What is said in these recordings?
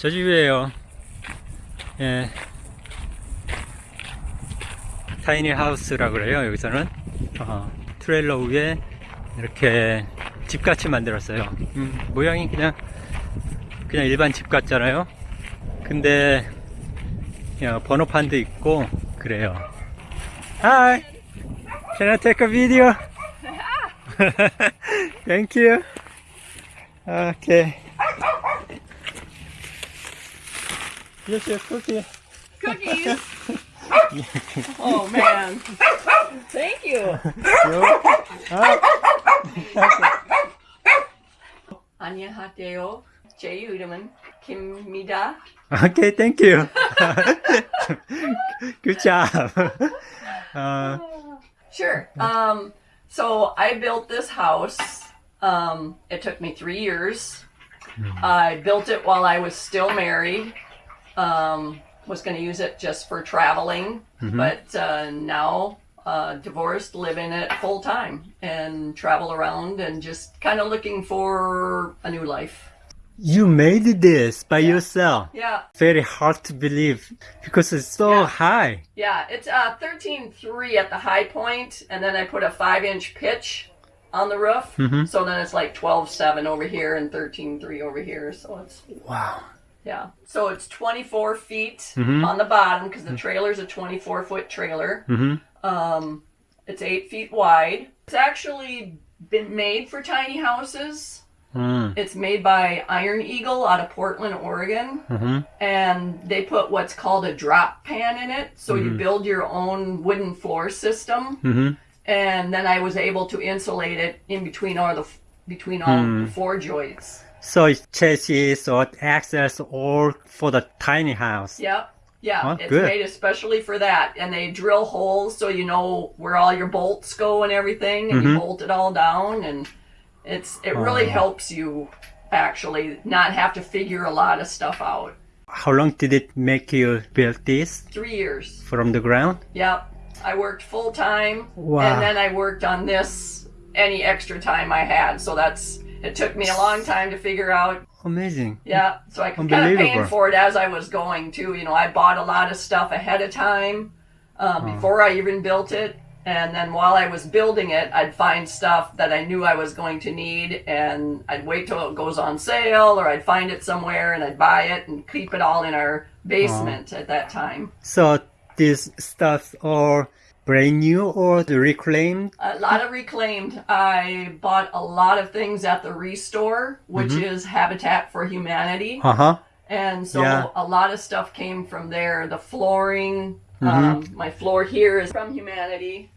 저 집이에요. 예. 타이니 하우스라 그래요, 여기서는. 어, 트레일러 위에 이렇게 집같이 만들었어요. 음, 모양이 그냥, 그냥 일반 집 같잖아요. 근데, 야, 번호판도 있고, 그래요. Hi! Can I take a video? Thank you. Okay. Here's your cookie. Cookies. oh man. Thank you. Anya Hateo, Jay Udaman, Kim Mida. Okay, thank you. Good job. Uh, sure. Um, so I built this house. Um, it took me three years. Hmm. I built it while I was still married. Um, was going to use it just for traveling, but uh, now uh, divorced, live in it full time and travel around and just kind of looking for a new life. you made this by yourself. Yeah, Very hard to believe because it's so Yeah. high. Yeah, it's uh, 13.3 at the high point, and then I put a 5 inch pitch on the roof. So then it's like 12.7 over here and 13.3 over here. So it's, Wow. Yeah. So it's 24 feet on the bottom because the trailer's a 24 foot trailer. Mhm. Um, it's 8 feet wide. It's actually been made for tiny houses. Mm. It's made by Iron Eagle out of Portland, Oregon Mhm. and they put what's called a drop pan in it. So you build your own wooden floor system, Mhm. and then I was able to insulate it in between all the between all the four joists. So it's chassis or access all for the tiny house. Yep. Yeah, Oh, it's good. made especially for that, and they drill holes so you know where all your bolts go and everything, and you mm-hmm. bolt it all down, and it's it really Oh. helps you actually not have to figure a lot of stuff out. How long did it make you build this Three years. from the ground? Yep. I worked full time Wow. and then I worked on this any extra time I had. So that's it took me a long time to figure out. Amazing. Yeah. So I kind of paying Unbelievable. for it as I was going too. You know, I bought a lot of stuff ahead of time uh, before I even built it. And then while I was building it, I'd find stuff that I knew I was going to need, and I'd wait till it goes on sale, or I'd find it somewhere and I'd buy it and keep it all in our basement at that time. So these stuff are brand new or the reclaimed? A lot of reclaimed. I bought a lot of things at the Restore, which is Habitat for Humanity. Uh huh. And so Yeah. a lot of stuff came from there. The flooring, um, my floor here is from Humanity.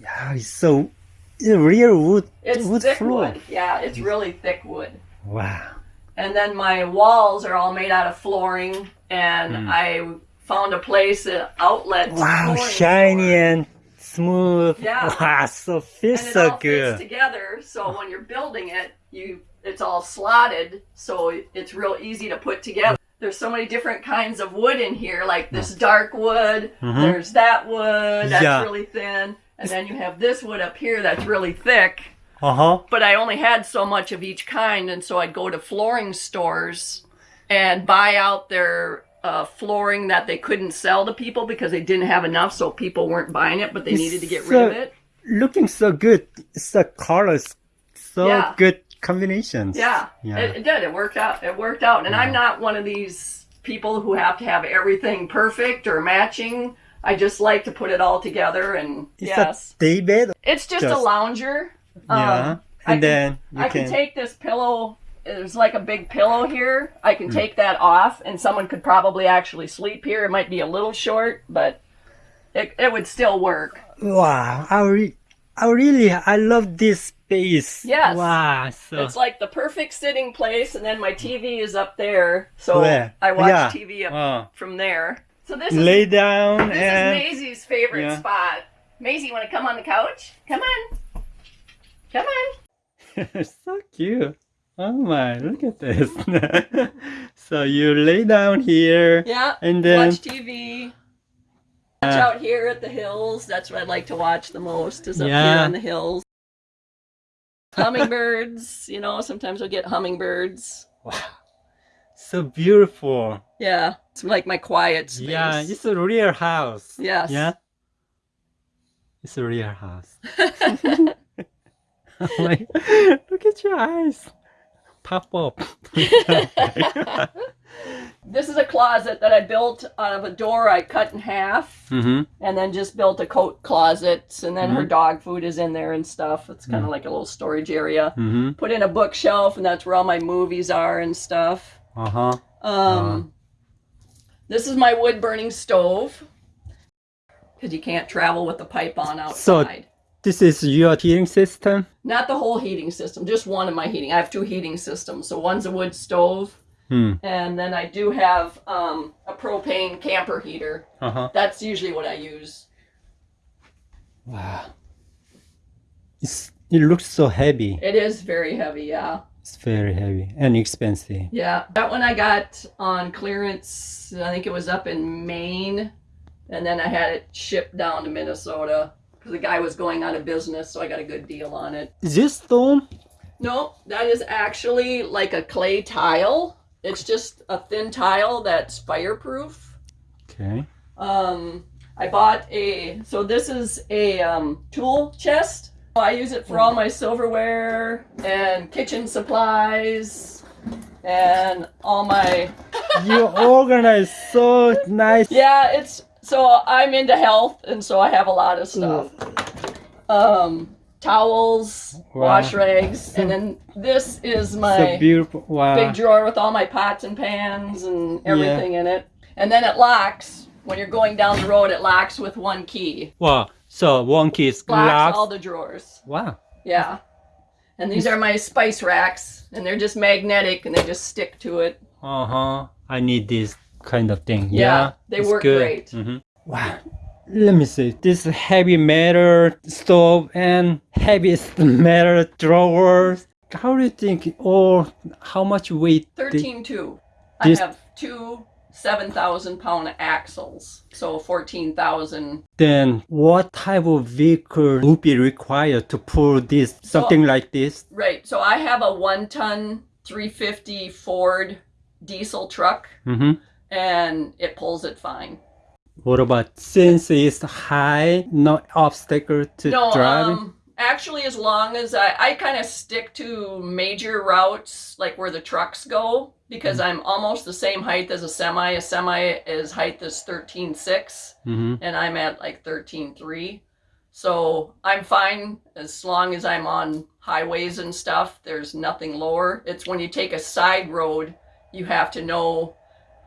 Yeah, it's so it's real wood It's wood thick floor. wood. Yeah, it's really thick wood. Wow. And then my walls are all made out of flooring. And I found a place, an outlet. Wow, shiny store. and smooth. Yeah. Wow, so feels and it so all fits good. together. So when you're building it, you it's all slotted, so it's real easy to put together. There's so many different kinds of wood in here, like this dark wood. There's that wood that's Yeah. really thin, and then you have this wood up here that's really thick. Uh huh. But I only had so much of each kind, and so I'd go to flooring stores and buy out their uh, flooring that they couldn't sell to people because they didn't have enough, so people weren't buying it, but they It's needed to get rid of it. Looking so good. It's the colors, so Yeah. good combinations. Yeah, Yeah. It, it did. It worked out. It worked out. And I'm not one of these people who have to have everything perfect or matching. I just like to put it all together. And It's yes, bed. it's just, a lounger. yeah. Um, I and can- then you I can. can take this pillow. There's like a big pillow here. I can hmm. take that off, and someone could probably actually sleep here. It might be a little short, but it, it would still work. wow. I, re- I really, I love this space. Yes. Wow. So It's like the perfect sitting place, and then my TV is up there, so Where? I watch Yeah. TV up Oh. from there. So this is lay down This and is Maisie's favorite Yeah. spot. Maisie, you want to come on the couch? Come on. Come on. so cute. Oh my, look at this. so you lay down here Yeah. and then watch TV. Watch Uh, out here at the hills. That's what I like to watch the most is up here on the hills. Hummingbirds, you know, sometimes we'll get hummingbirds. wow. So beautiful. Yeah, it's like my quiet space. Yeah, it's a real house. Yes. Yeah. It's a real house. like, look at your eyes. Pop up. this is a closet that I built out of a door I cut in half mm-hmm. and then just built a coat closet and then her Mhm. dog food is in there and stuff. It's kind of like a little storage area. Mm-hmm. Put in a bookshelf and that's where all my movies are and stuff. Uh-huh. Um this is my wood burning stove cuz you can't travel with the pipe on So- outside. This is your heating system? Not the whole heating system, just one of my heating. I have two heating systems. So one's a wood stove Hmm. and then I do have um, a propane camper heater. Uh-huh. That's usually what I use. Wow. It's, it looks so heavy. It is very heavy, yeah. It's very heavy and expensive. Yeah. That one I got on clearance, I think it was up in Maine. And then I had it shipped down to Minnesota the guy was going out of business, so I got a good deal on it. Is this stone? No, that is actually like a clay tile. It's just a thin tile that's fireproof. Okay. Um, I bought a, so this is a um, tool chest. I use it for all my silverware and kitchen supplies and all my, You organize so nice. yeah, it's, so I'm into health and so I have a lot of stuff. Um, towels, Wow. wash rags, and then this is my So beautiful. Wow. big drawer with all my pots and pans and everything in it. And then it locks. When you're going down the road, it locks with one key. Wow. So one key is Locks locked. all the drawers. Wow. Yeah. And these are my spice racks, and they're just magnetic, and they just stick to it. Uh huh. I need this kind of thing. Yeah, Yeah. they work good. great. Mhm. Wow. Let me see. This heavy metal stove and heavy metal drawers. How do you think? Or how much weight? the- 13 two. I have two 7,000 pound axles, so 14,000. then what type of vehicle would be required to pull this something like this? Right, so I have a one ton 350 Ford diesel truck, Mm-hmm. And it pulls it fine. What about since it's high, no obstacle to no, driving? um, actually, as long as I, I kind of stick to major routes, like where the trucks go, because I'm almost the same height as a semi. A semi is height is 13.6, mm-hmm. and I'm at like 13.3. So I'm fine as long as I'm on highways and stuff. There's nothing lower. It's when you take a side road, you have to know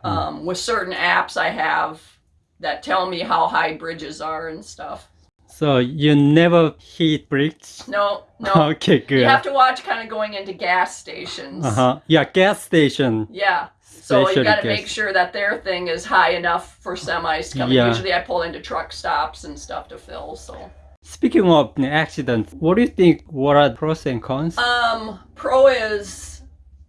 um, with certain apps I have that tell me how high bridges are and stuff. So you never hit bricks? No, no. Okay, good. You have to watch kind of going into gas stations. Uh-huh. Yeah, gas station. Yeah. So you got to make sure that their thing is high enough for semis coming. Yeah. Usually I pull into truck stops and stuff to fill. So Speaking of accidents, what do you think? What are the pros and cons? um pro is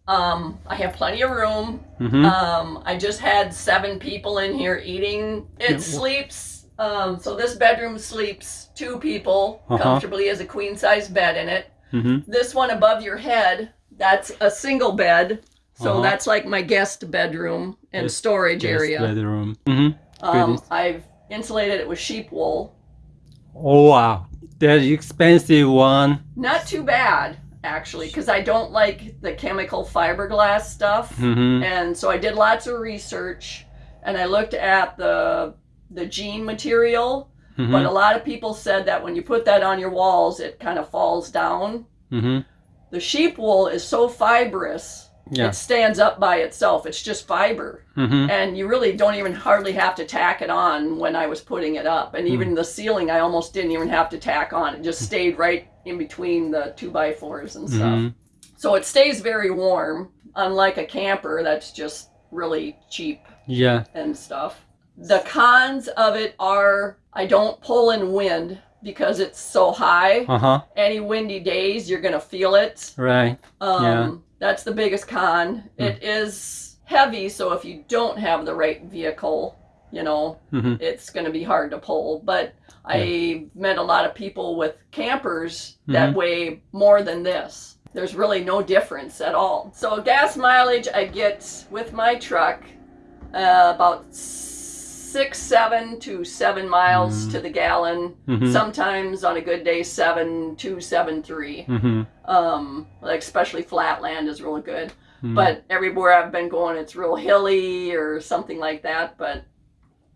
um I have plenty of room. mm-hmm. Um I just had seven people in here eating. It Yeah, sleeps um so this bedroom sleeps two people Uh-huh. comfortably as a queen size bed in it. mm-hmm. this one above your head that's a single bed so Uh-huh. that's like my guest bedroom and Yes, storage Guest area bedroom. Mm-hmm. um, i've insulated it with sheep wool Oh wow, the expensive one. not too bad actually because i don't like the chemical fiberglass stuff Mm-hmm. and so i did lots of research and i looked at the the jean material but Mm-hmm. a lot of people said that when you put that on your walls it kind of falls down Mm-hmm. the sheep wool is so fibrous Yeah. it stands up by itself it's just fiber Mm-hmm. and you really don't even hardly have to tack it on when I was putting it up. And Hmm. even the ceiling, I almost didn't even have to tack on. It just stayed right in between the two by fours and stuff. Mhm. So it stays very warm, unlike a camper that's just really cheap Yeah. and stuff. The cons of it are I don't pull in wind because it's so high. Uh huh. Any windy days, you're going to feel it. Right. Um, Yeah. That's the biggest con. It is heavy, so if you don't have the right vehicle, you know, Mm-hmm. it's going to be hard to pull. But I met a lot of people with campers that Mhm. weigh more than this. there's really no difference at all. So gas mileage I get with my truck uh, about six, seven to seven miles to the gallon. Mhm. Sometimes on a good day, seven, two, seven, three. Mhm. Um, like especially flat land is really good. Mhm. But everywhere I've been going, it's real hilly or something like that. But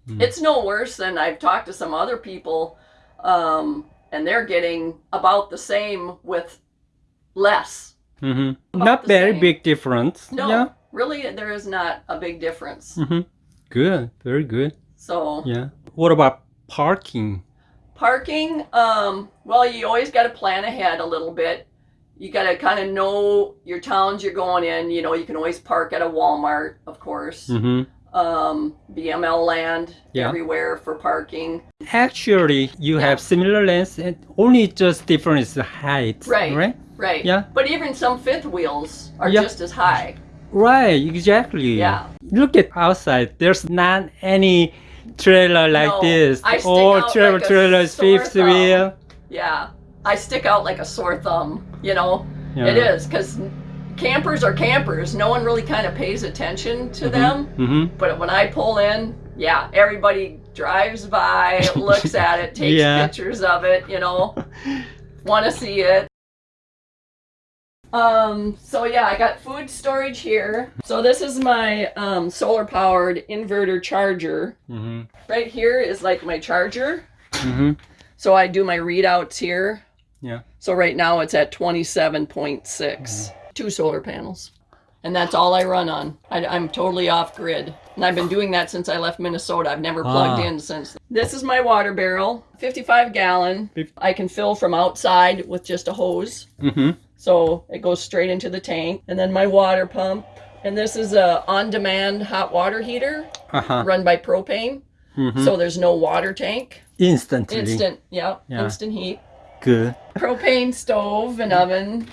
Mm. it's no worse than I've talked to some other people, um, and they're getting about the same with less. Mhm. About Not the very same. big difference. No, Yeah. really, there is not a big difference. Mhm. Good. Very good. So Yeah. What about parking? parking, um, well, you always got to plan ahead a little bit. You got to kind of know your towns you're going in. You know, you can always park at a Walmart, of course. Mm -hmm. Um, BML land Yeah. everywhere for parking. Actually, you Yeah. have similar lengths and only just difference is the height. Right. Right. Right. Yeah. But even some fifth wheels are Yeah. just as high. Right. Exactly. Yeah. Look at outside. There's not any trailer like No, this. I stick All out travel like trailers, fifth thumb. wheel. Yeah. I stick out like a sore thumb, you know? Yeah. It is, because campers are campers. No one really kind of pays attention to them. Mm-hmm. But when I pull in, yeah, everybody drives by, looks at it, takes Yeah. pictures of it, you know, want to see it. Um, so yeah, I got food storage here. So this is my um, solar powered inverter charger. Mm-hmm. Right here is like my charger. Mm-hmm. So I do my readouts here. Yeah. So right now it's at 27.6. Two solar panels. And that's all I run on. I, am totally off grid. And I've been doing that since I left Minnesota. I've never plugged Ah. in since. This is my water barrel, 55 gallon. I can fill from outside with just a hose. Mm-hmm. So it goes straight into the tank. And then my water pump. And this is a on-demand hot water heater Uh-huh. run by propane. Mhm. So there's no water tank. Instantly. Instant, yeah, Yeah. instant heat. Good. Propane stove and oven.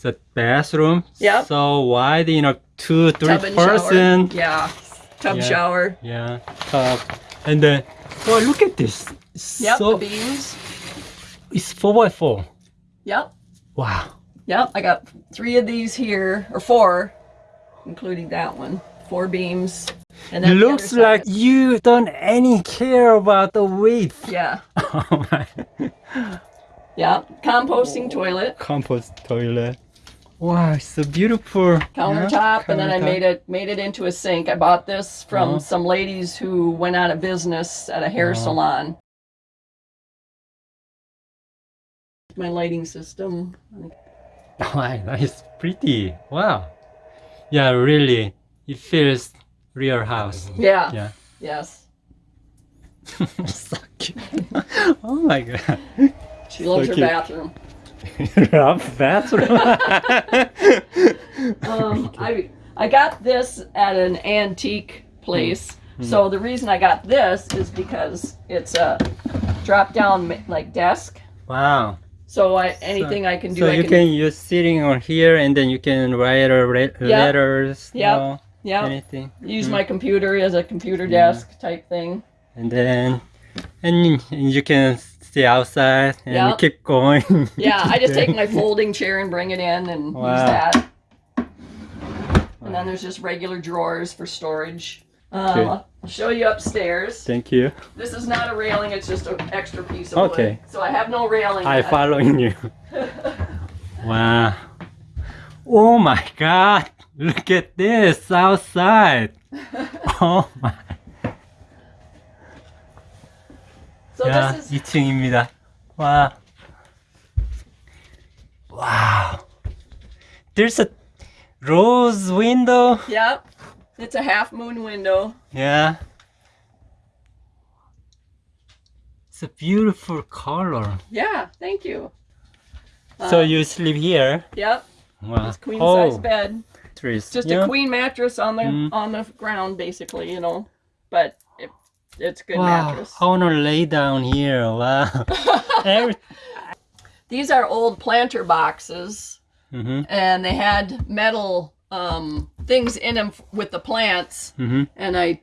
The bathroom. Yeah. So wide, you know, two, three person. shower. Yeah. Tub Yeah. shower. Yeah. Tub. And then, oh, look at this. Yep. So the beams. it's four by four. Yep. Wow. Yep. I got three of these here, or four, including that one. Four beams. And It then the looks like you don't any care about the width. Yeah. Oh my. Yeah. Composting toilet. Compost toilet. Wow, it's so beautiful. Countertop, and then I made it made it into a sink. I bought this from Uh-huh. some ladies who went out of business at a hair Uh-huh. salon. My lighting system. Wow, that is pretty. Wow. Yeah, really. It feels real house. Yeah. Yeah. Yes. so cute. oh my god. She loves So her cute. bathroom. Bathroom. Um, I I got this at an antique place. Hmm. So the reason I got this is because it's a drop down like desk. wow. So I anything I can do. So I you can use sitting on here and then you can write Yeah. letters. you yeah Anything. use Mm. my computer as a computer Yeah. desk type thing. And then and you can stay outside and Yep. keep going. Yeah, I just take my folding chair and bring it in and use Wow. that. And then there's just regular drawers for storage. Um, Okay. I'll show you upstairs. Thank you. This is not a railing, it's just an extra piece of Okay. wood. So I have no railing. I yet. following you. wow. Oh my god. Look at this outside. Oh my. So 야, this is 2층입니다. 와. Wow. There's a rose window. yep. It's a half moon window. Yeah. It's a beautiful color. Yeah, thank you. so Uh, you sleep here? Yep, Wow. it's queen size oh, bed. trees. Just yeah. a queen mattress on the Mm. on the ground, basically, you know. But it, it's a good Wow. mattress. I wanna lay down here. Wow. Every- These are old planter boxes, Mhm. and they had metal um, things in them with the plants, Mhm. and I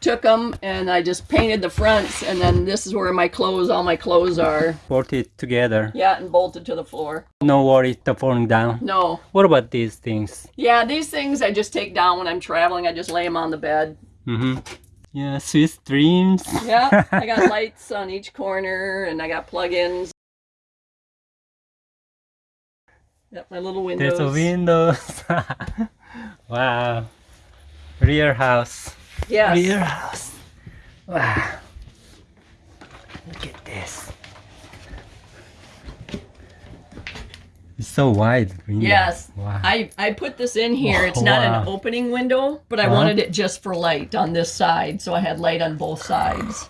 took them and I just painted the fronts, and then this is where my clothes, all my clothes are. Bolted together. Yeah, and bolted to the floor. No worries, the falling down. No. What about these things? Yeah, these things I just take down when I'm traveling. I just lay them on the bed. Mm-hmm. Yeah, sweet dreams. Yeah, I got lights on each corner and I got plug-ins. Yep, my little windows. There's a windows. wow. Rear house. Yes. Rear house. Wow. Look at this. It's so wide. Window. Yes. Wow. I, I put this in here. It's not an opening window, but I Uh-huh. wanted it just for light on this side, so I had light on both sides.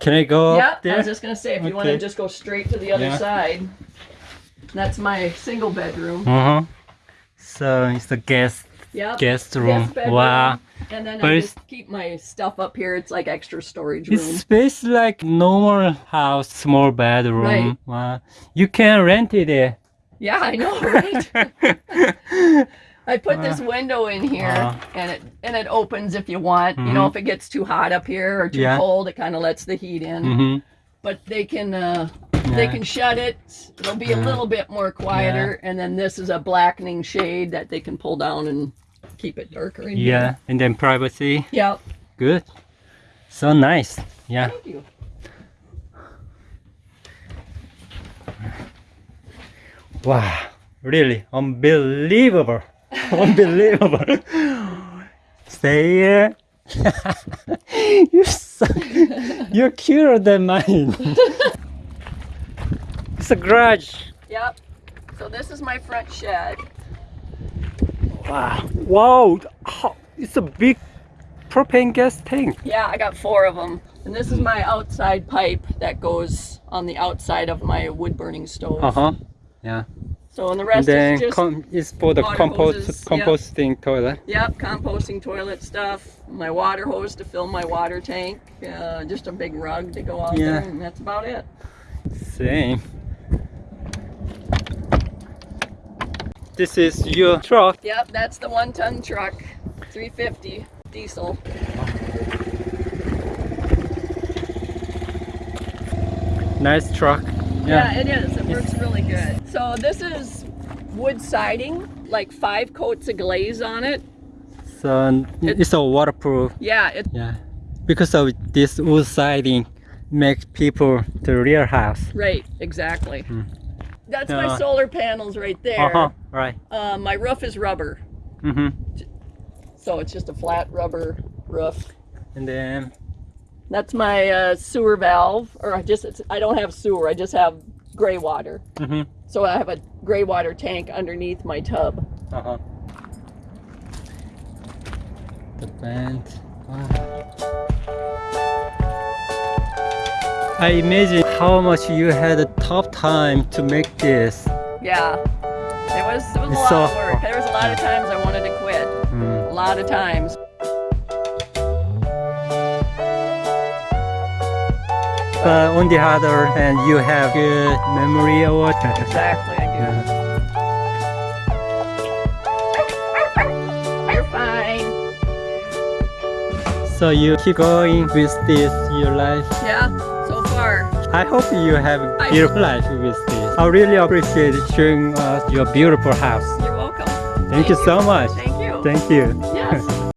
Can I go Yeah, up there? I was just gonna say if you want to just go straight to the other Yeah. side. That's my single bedroom. Uh huh. So it's the guest Yep. guest room. Guest wow. And then But I just keep my stuff up here. It's like extra storage room. It's space like normal house, small bedroom. Right. Wow. You can rent it there. Yeah, I know, right? I put this window in here, Uh. and it and it opens if you want. You know, if it gets too hot up here or too Mm-hmm. Yeah. cold, it kind of lets the heat in. mm-hmm. But they can uh, they can shut it. It'll be a little bit more quieter, and then this is a blackening shade that they can pull down and keep it darker in here. Yeah, and then privacy. Yep. Good. So nice. Yeah. Thank you. Wow. Really unbelievable. unbelievable. Stay here. you're so, you're cuter than mine. it's a garage. Yep. So this is my front shed. Wow. Wow. How- It's a big propane gas tank. Yeah, I got four of them. And this is my outside pipe that goes on the outside of my wood burning stove. Uh huh. Yeah. So and the And rest then is just it's for the compost hoses, composting toilet. yep, composting toilet stuff. My water hose to fill my water tank. Uh, just a big rug to go out Yeah. there, and that's about it. Same. This is your truck. Yep, that's the one-ton truck, 350 diesel. Nice truck. Yeah, Yeah. it is. It works really good. So this is wood siding, like five coats of glaze on it. So it's all waterproof. Yeah, it, Yeah. Because of this wood siding makes people the real house. right, exactly. Mm. That's my solar panels right there. Uh huh. Right. Uh, my roof is rubber, Mm-hmm. so it's just a flat rubber roof. And then That's my uh, sewer valve, or I just it's, I don't have sewer. I just have gray water. mm-hmm. So I have a gray water tank underneath my tub. Uh huh. The band. Wow. I imagine how much you had a tough time to make this. Yeah, it was it was a lot so- of work. There was a lot of times I wanted to quit. Mm. A lot of times. But on the other hand, you have good memory or what? Exactly, I do. You're fine. So you keep going with this your life. Yeah. I hope you have a beautiful life with this. I really appreciate showing us uh, your beautiful house. You're welcome. Thank you so much. Thank you. Thank you. Yes.